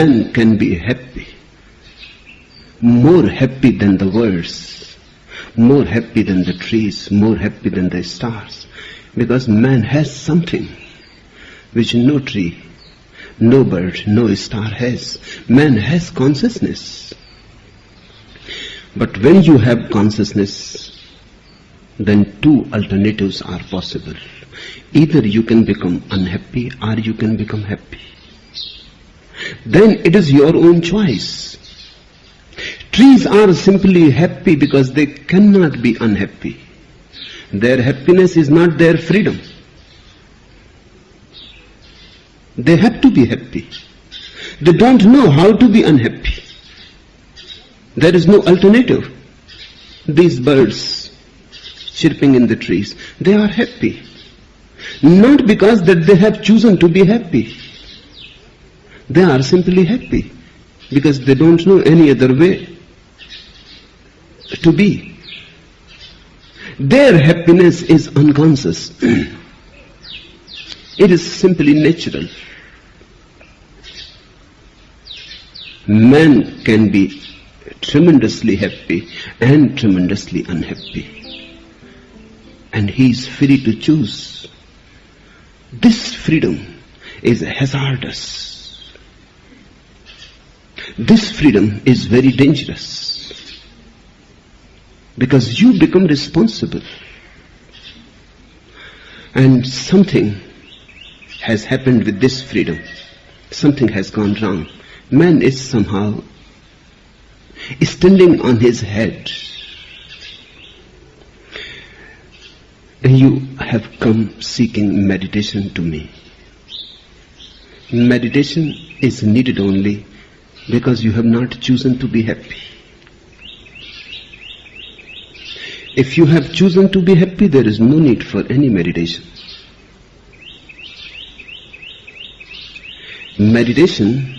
man can be happy, more happy than the words, more happy than the trees, more happy than the stars, because man has something which no tree, no bird, no star has. Man has consciousness. But when you have consciousness, then two alternatives are possible. Either you can become unhappy or you can become happy. Then it is your own choice. Trees are simply happy because they cannot be unhappy. Their happiness is not their freedom. They have to be happy. They don't know how to be unhappy. There is no alternative. These birds chirping in the trees, they are happy. Not because that they have chosen to be happy. They are simply happy because they don't know any other way to be. Their happiness is unconscious. it is simply natural. Man can be tremendously happy and tremendously unhappy. And he is free to choose. This freedom is hazardous. This freedom is very dangerous. Because you become responsible. And something has happened with this freedom. Something has gone wrong. Man is somehow standing on his head. You have come seeking meditation to me. Meditation is needed only because you have not chosen to be happy. If you have chosen to be happy, there is no need for any meditation. Meditation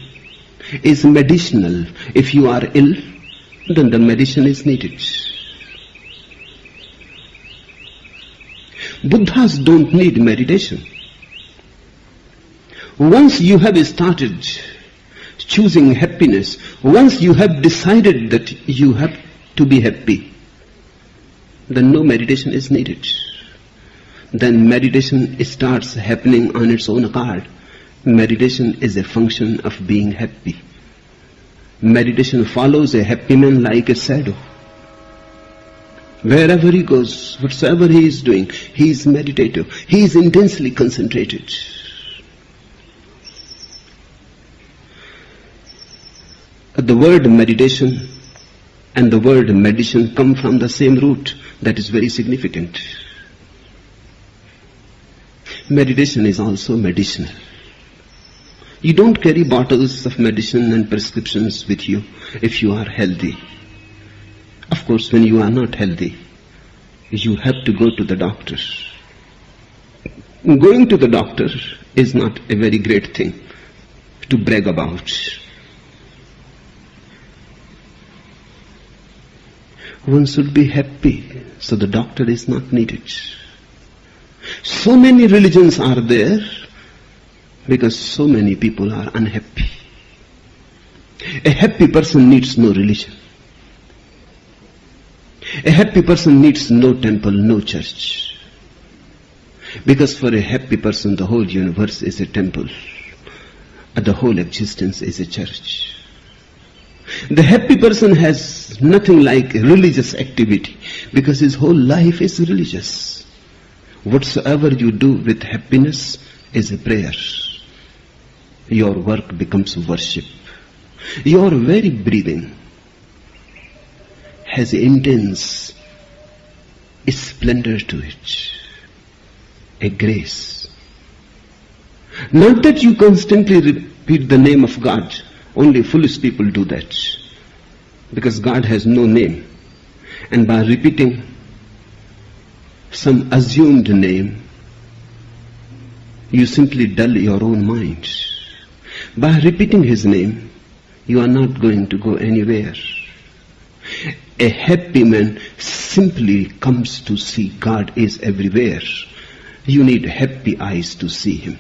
is medicinal. If you are ill, then the medicine is needed. Buddhas don't need meditation. Once you have started choosing happiness, once you have decided that you have to be happy, then no meditation is needed. Then meditation starts happening on its own account. Meditation is a function of being happy. Meditation follows a happy man like a shadow. Wherever he goes, whatsoever he is doing, he is meditative. He is intensely concentrated. The word meditation and the word medicine come from the same root. That is very significant. Meditation is also medicinal. You don't carry bottles of medicine and prescriptions with you if you are healthy. Of course, when you are not healthy, you have to go to the doctor. Going to the doctor is not a very great thing to brag about. One should be happy, so the doctor is not needed. So many religions are there because so many people are unhappy. A happy person needs no religion. A happy person needs no temple, no church. Because for a happy person, the whole universe is a temple. And the whole existence is a church. The happy person has nothing like religious activity because his whole life is religious. Whatsoever you do with happiness is a prayer your work becomes worship. Your very breathing has intense splendor to it, a grace. Not that you constantly repeat the name of God, only foolish people do that. Because God has no name. And by repeating some assumed name, you simply dull your own mind. By repeating his name, you are not going to go anywhere. A happy man simply comes to see God is everywhere. You need happy eyes to see him.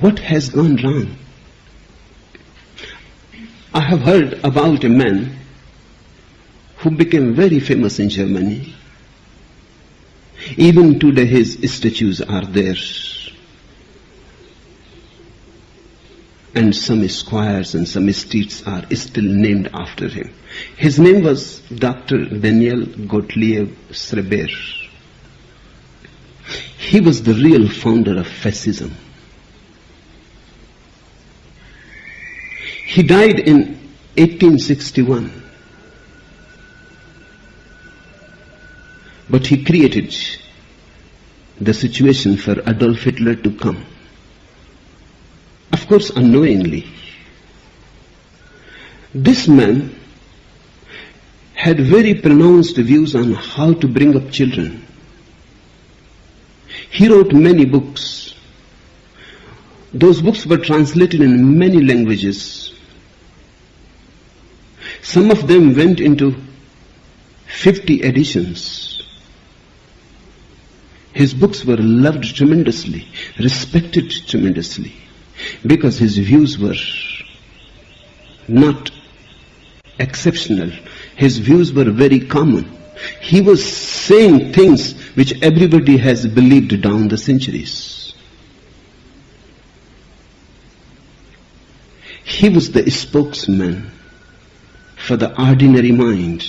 What has gone wrong? I have heard about a man who became very famous in Germany. Even today his statues are there. And some squares and some streets are still named after him. His name was Dr. Daniel Gottlieb Schreber. He was the real founder of fascism. He died in 1861. But he created the situation for Adolf Hitler to come. Of course, unknowingly. This man had very pronounced views on how to bring up children. He wrote many books. Those books were translated in many languages. Some of them went into 50 editions. His books were loved tremendously, respected tremendously, because his views were not exceptional. His views were very common. He was saying things which everybody has believed down the centuries. He was the spokesman for the ordinary mind,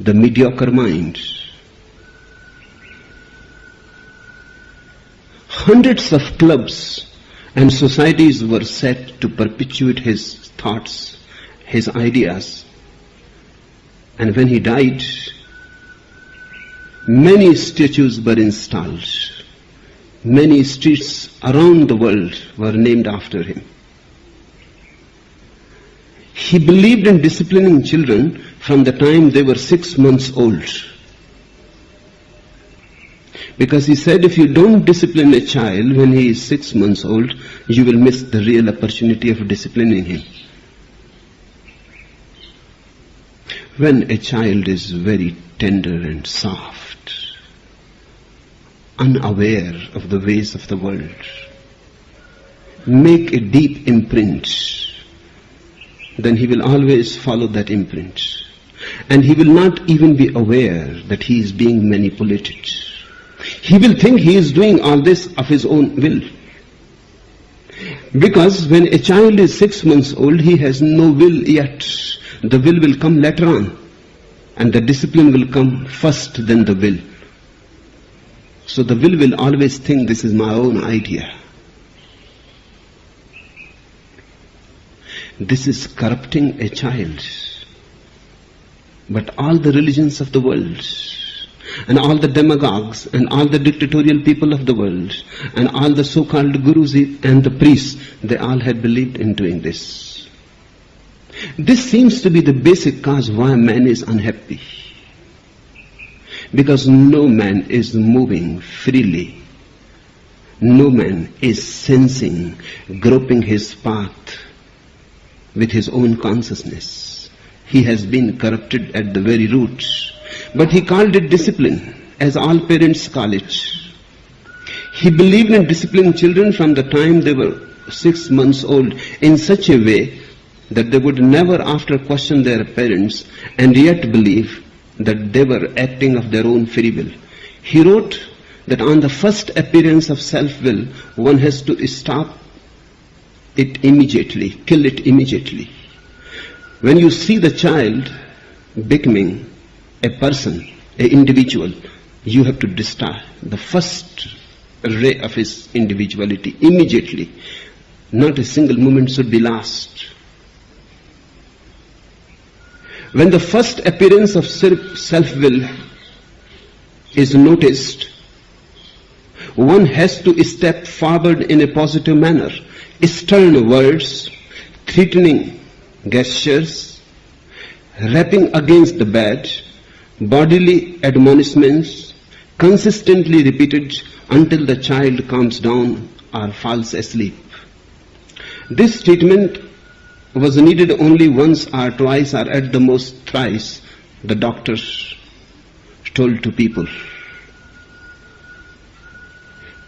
the mediocre mind. Hundreds of clubs and societies were set to perpetuate his thoughts, his ideas. And when he died, many statues were installed. Many streets around the world were named after him. He believed in disciplining children from the time they were six months old. Because he said if you don't discipline a child when he is six months old, you will miss the real opportunity of disciplining him. When a child is very tender and soft, unaware of the ways of the world, make a deep imprint, then he will always follow that imprint. And he will not even be aware that he is being manipulated. He will think he is doing all this of his own will. Because when a child is six months old, he has no will yet. The will will come later on. And the discipline will come first, then the will. So the will will always think this is my own idea. This is corrupting a child. But all the religions of the world, and all the demagogues, and all the dictatorial people of the world, and all the so-called gurus and the priests, they all had believed in doing this. This seems to be the basic cause why man is unhappy. Because no man is moving freely. No man is sensing, groping his path with his own consciousness. He has been corrupted at the very root. But he called it discipline, as all parents call it. He believed in disciplining children from the time they were six months old in such a way that they would never after question their parents and yet believe that they were acting of their own free will. He wrote that on the first appearance of self-will, one has to stop it immediately, kill it immediately. When you see the child becoming a person, an individual, you have to destroy the first ray of his individuality immediately. Not a single moment should be lost. When the first appearance of self-will is noticed, one has to step forward in a positive manner. Stern words, threatening gestures, rapping against the bed, bodily admonishments, consistently repeated until the child calms down or falls asleep. This treatment was needed only once or twice or at the most thrice, the doctors told to people.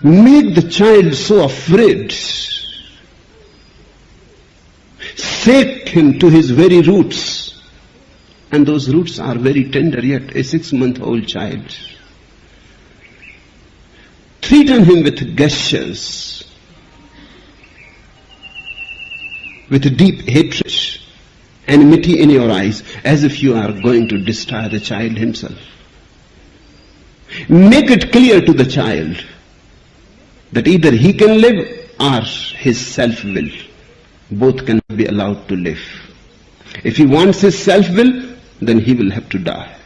Make the child so afraid shake him to his very roots. And those roots are very tender yet, a six month old child. Threaten him with gestures, with deep hatred, enmity in your eyes, as if you are going to destroy the child himself. Make it clear to the child that either he can live or his self-will. Both can be allowed to live. If he wants his self-will, then he will have to die.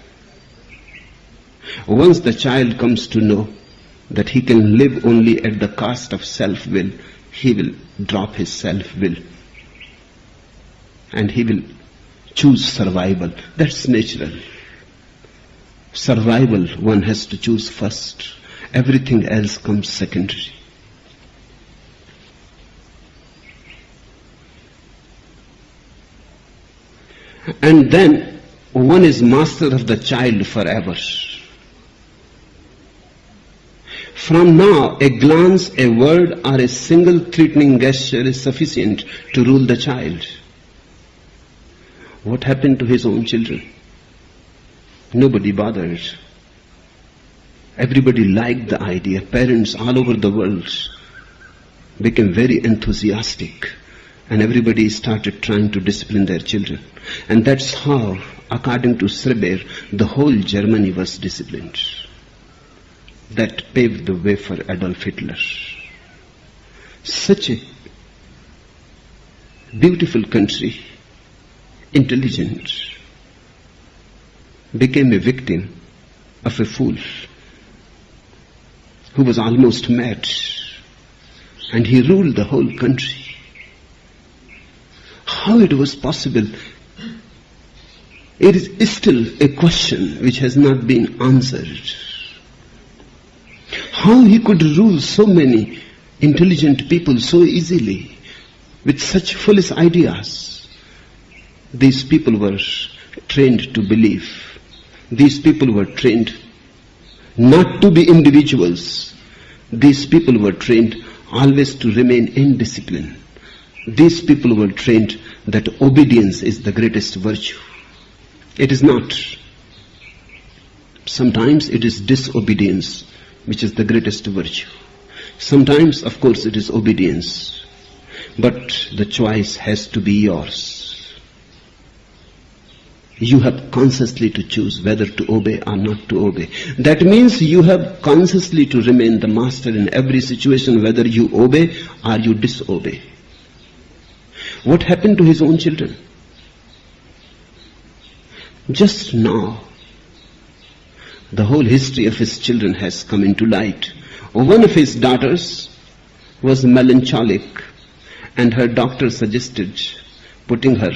Once the child comes to know that he can live only at the cost of self-will, he will drop his self-will and he will choose survival. That's natural. Survival one has to choose first. Everything else comes secondary. And then one is master of the child forever. From now, a glance, a word, or a single threatening gesture is sufficient to rule the child. What happened to his own children? Nobody bothered. Everybody liked the idea. Parents all over the world became very enthusiastic and everybody started trying to discipline their children. And that's how, according to Schreber, the whole Germany was disciplined. That paved the way for Adolf Hitler. Such a beautiful country, intelligent, became a victim of a fool who was almost mad. And he ruled the whole country. How it was possible? It is still a question which has not been answered. How he could rule so many intelligent people so easily with such foolish ideas. These people were trained to believe. These people were trained not to be individuals. These people were trained always to remain in discipline. These people were trained that obedience is the greatest virtue. It is not. Sometimes it is disobedience which is the greatest virtue. Sometimes, of course, it is obedience. But the choice has to be yours. You have consciously to choose whether to obey or not to obey. That means you have consciously to remain the master in every situation, whether you obey or you disobey. What happened to his own children? Just now, the whole history of his children has come into light. One of his daughters was melancholic and her doctor suggested putting her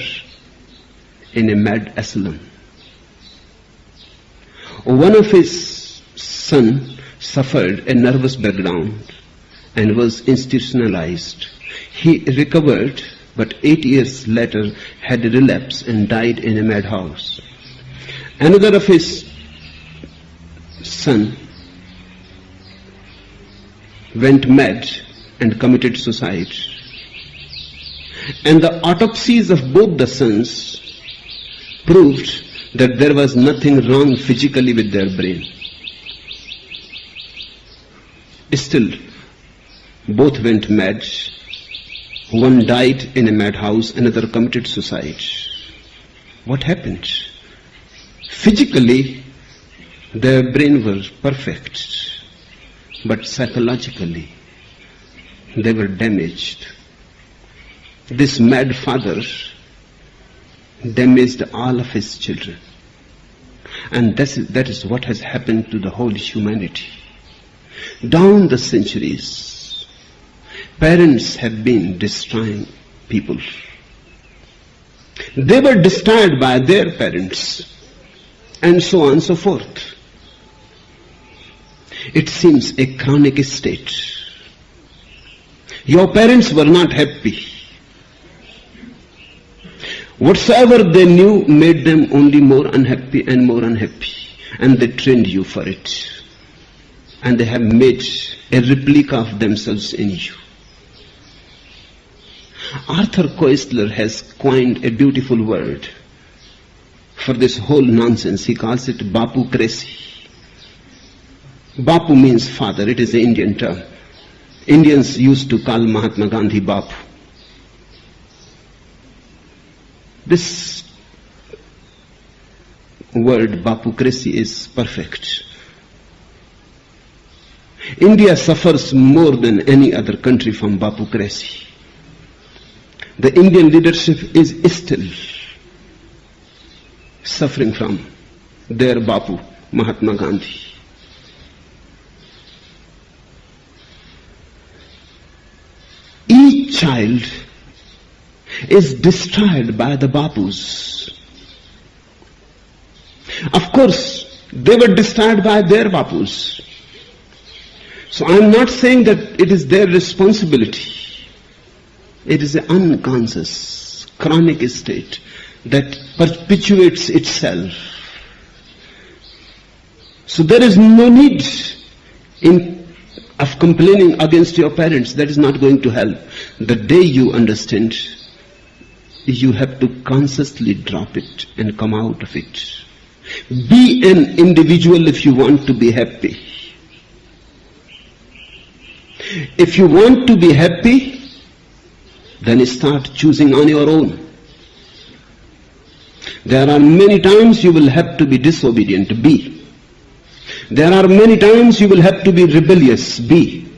in a mad asylum. One of his son suffered a nervous breakdown and was institutionalized. He recovered but eight years later had a relapse and died in a madhouse. Another of his son went mad and committed suicide. And the autopsies of both the sons proved that there was nothing wrong physically with their brain. Still, both went mad one died in a madhouse, another committed suicide. What happened? Physically, their brain was perfect, but psychologically, they were damaged. This mad father damaged all of his children. And that is, that is what has happened to the whole humanity. Down the centuries, Parents have been destroying people. They were destroyed by their parents and so on and so forth. It seems a chronic state. Your parents were not happy. Whatsoever they knew made them only more unhappy and more unhappy. And they trained you for it. And they have made a replica of themselves in you. Arthur Koestler has coined a beautiful word for this whole nonsense. He calls it Bapocracy. Bapu means father. It is an Indian term. Indians used to call Mahatma Gandhi Bapu. This word Bapocracy is perfect. India suffers more than any other country from Bapocracy. The Indian leadership is still suffering from their Bapu, Mahatma Gandhi. Each child is destroyed by the Bapus. Of course, they were destroyed by their Bapus. So I am not saying that it is their responsibility. It is an unconscious, chronic state that perpetuates itself. So there is no need in of complaining against your parents. That is not going to help. The day you understand, you have to consciously drop it and come out of it. Be an individual if you want to be happy. If you want to be happy, then start choosing on your own. There are many times you will have to be disobedient, be. There are many times you will have to be rebellious, be.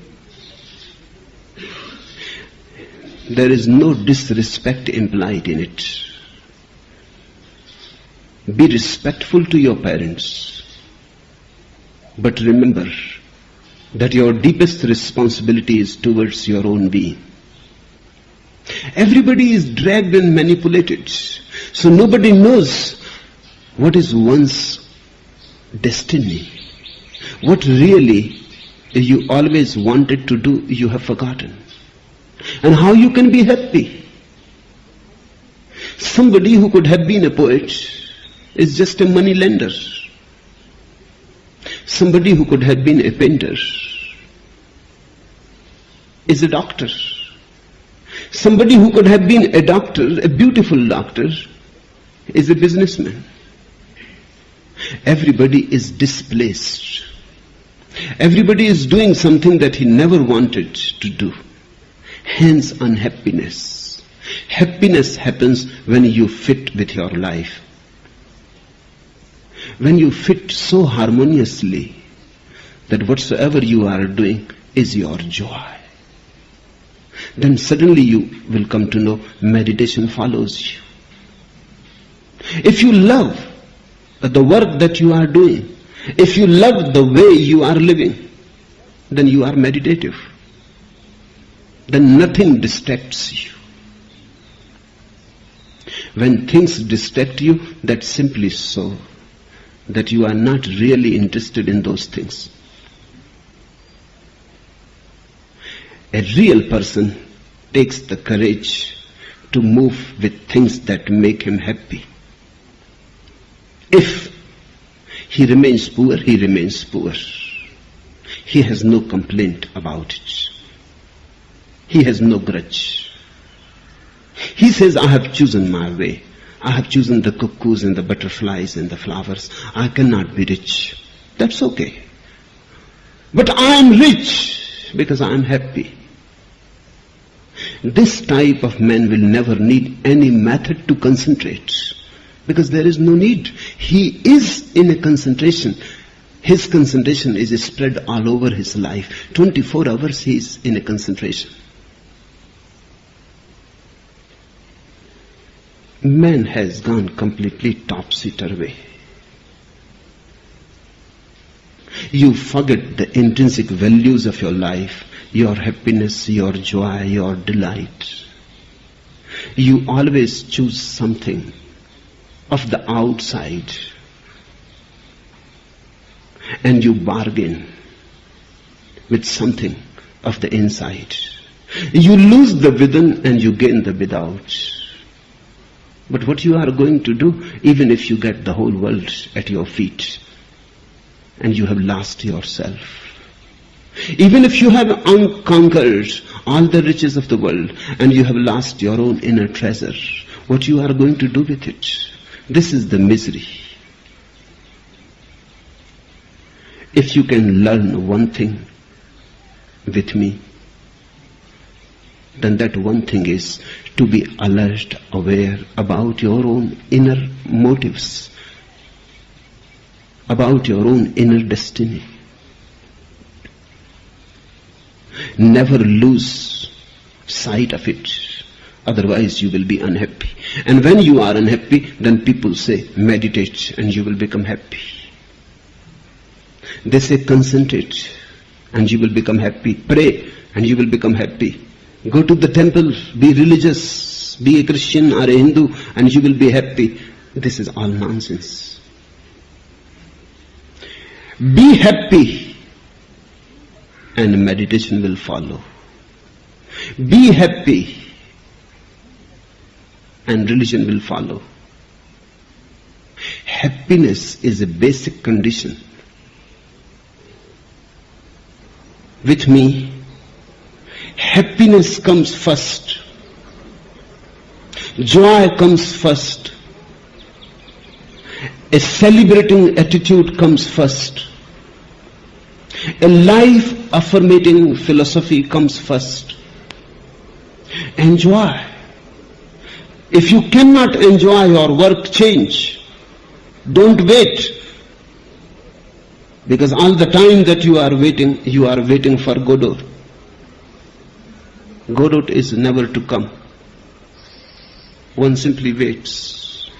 There is no disrespect implied in it. Be respectful to your parents. But remember that your deepest responsibility is towards your own being. Everybody is dragged and manipulated. So nobody knows what is one's destiny. What really you always wanted to do, you have forgotten. And how you can be happy. Somebody who could have been a poet is just a money lender. Somebody who could have been a painter is a doctor. Somebody who could have been a doctor, a beautiful doctor, is a businessman. Everybody is displaced. Everybody is doing something that he never wanted to do. Hence unhappiness. Happiness happens when you fit with your life. When you fit so harmoniously that whatsoever you are doing is your joy. Then suddenly you will come to know meditation follows you. If you love the work that you are doing, if you love the way you are living, then you are meditative. Then nothing distracts you. When things distract you, that's simply so that you are not really interested in those things. A real person takes the courage to move with things that make him happy. If he remains poor, he remains poor. He has no complaint about it. He has no grudge. He says, I have chosen my way. I have chosen the cuckoos and the butterflies and the flowers. I cannot be rich. That's okay. But I am rich because I am happy. This type of man will never need any method to concentrate because there is no need. He is in a concentration. His concentration is spread all over his life. 24 hours he is in a concentration. Man has gone completely topsy-turvy. You forget the intrinsic values of your life, your happiness, your joy, your delight. You always choose something of the outside and you bargain with something of the inside. You lose the within and you gain the without. But what you are going to do, even if you get the whole world at your feet and you have lost yourself, Even if you have unconquered all the riches of the world and you have lost your own inner treasure, what you are going to do with it? This is the misery. If you can learn one thing with me, then that one thing is to be alert, aware about your own inner motives, about your own inner destiny. Never lose sight of it. Otherwise you will be unhappy. And when you are unhappy, then people say, meditate and you will become happy. They say, concentrate and you will become happy. Pray and you will become happy. Go to the temple, be religious, be a Christian or a Hindu and you will be happy. This is all nonsense. Be happy and meditation will follow. Be happy and religion will follow. Happiness is a basic condition. With me, happiness comes first. Joy comes first. A celebrating attitude comes first. A life affirming philosophy comes first. Enjoy. If you cannot enjoy your work, change. Don't wait. Because all the time that you are waiting, you are waiting for Godot. Godot is never to come. One simply waits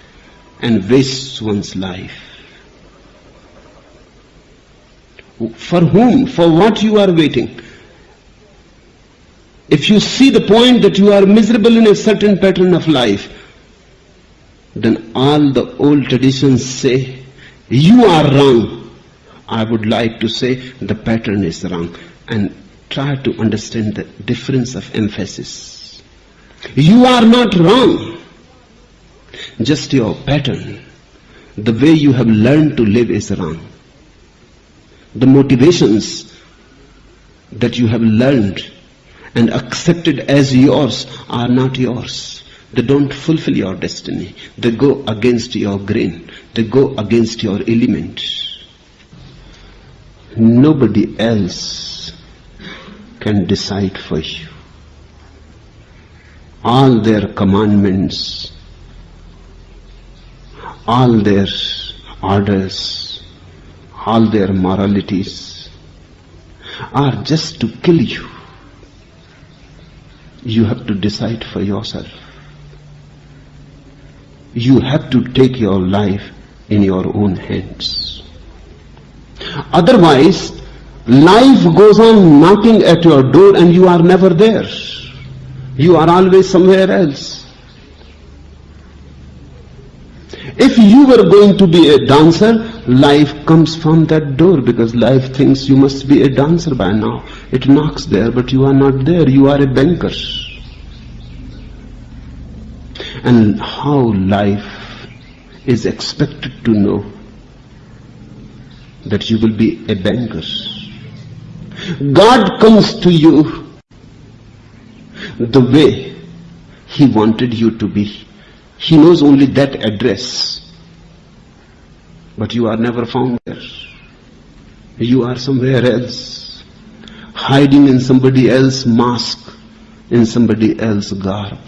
and wastes one's life. For whom? For what you are waiting? If you see the point that you are miserable in a certain pattern of life, then all the old traditions say, you are wrong. I would like to say the pattern is wrong and try to understand the difference of emphasis. You are not wrong. Just your pattern, the way you have learned to live is wrong. The motivations that you have learned and accepted as yours are not yours. They don't fulfill your destiny. They go against your grain. They go against your element. Nobody else can decide for you. All their commandments, all their orders, all their moralities are just to kill you. You have to decide for yourself. You have to take your life in your own hands. Otherwise, life goes on knocking at your door and you are never there. You are always somewhere else. If you were going to be a dancer, life comes from that door because life thinks you must be a dancer by now. It knocks there, but you are not there. You are a banker. And how life is expected to know that you will be a banker. God comes to you the way He wanted you to be. He knows only that address. But you are never found there. You are somewhere else, hiding in somebody else's mask, in somebody else's garb,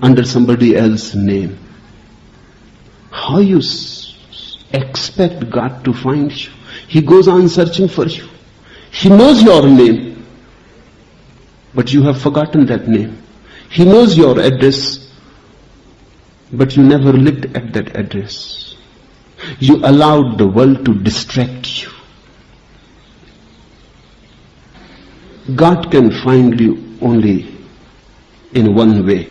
under somebody else's name. How you expect God to find you? He goes on searching for you. He knows your name, but you have forgotten that name. He knows your address, but you never lived at that address. You allowed the world to distract you. God can find you only in one way,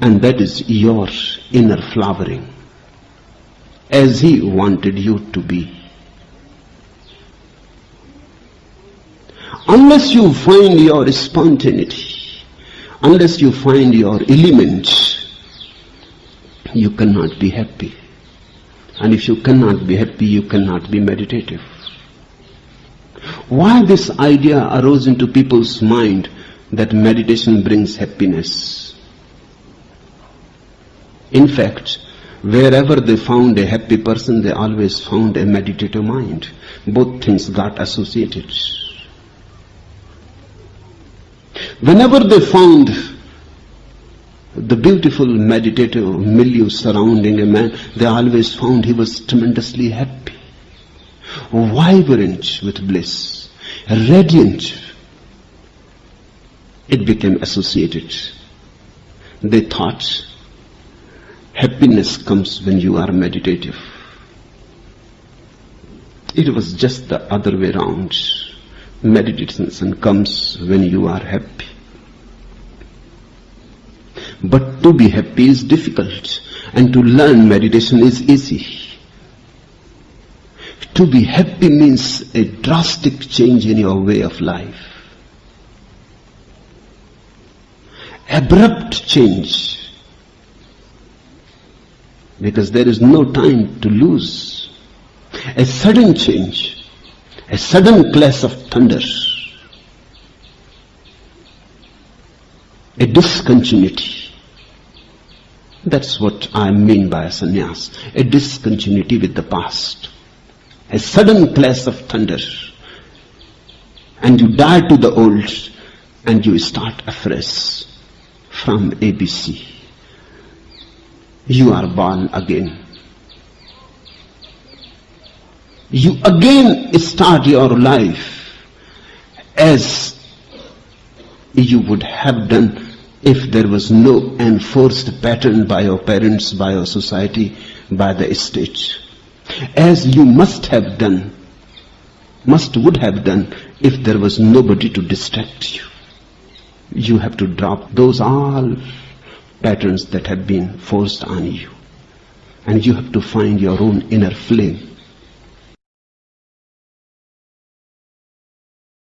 and that is your inner flowering, as He wanted you to be. Unless you find your spontaneity, unless you find your element, you cannot be happy. And if you cannot be happy, you cannot be meditative. Why this idea arose into people's mind that meditation brings happiness? In fact, wherever they found a happy person, they always found a meditative mind. Both things got associated. Whenever they found the beautiful meditative milieu surrounding a man, they always found he was tremendously happy, vibrant with bliss, radiant. It became associated. They thought happiness comes when you are meditative. It was just the other way around. Meditation comes when you are happy. But to be happy is difficult and to learn meditation is easy. To be happy means a drastic change in your way of life. Abrupt change. Because there is no time to lose. A sudden change. A sudden clash of thunder. A discontinuity. That's what I mean by a sannyas. A discontinuity with the past. A sudden clash of thunder. And you die to the old and you start afresh from ABC. You are born again. You again start your life as you would have done if there was no enforced pattern by your parents, by your society, by the state. As you must have done, must would have done if there was nobody to distract you. You have to drop those all patterns that have been forced on you. And you have to find your own inner flame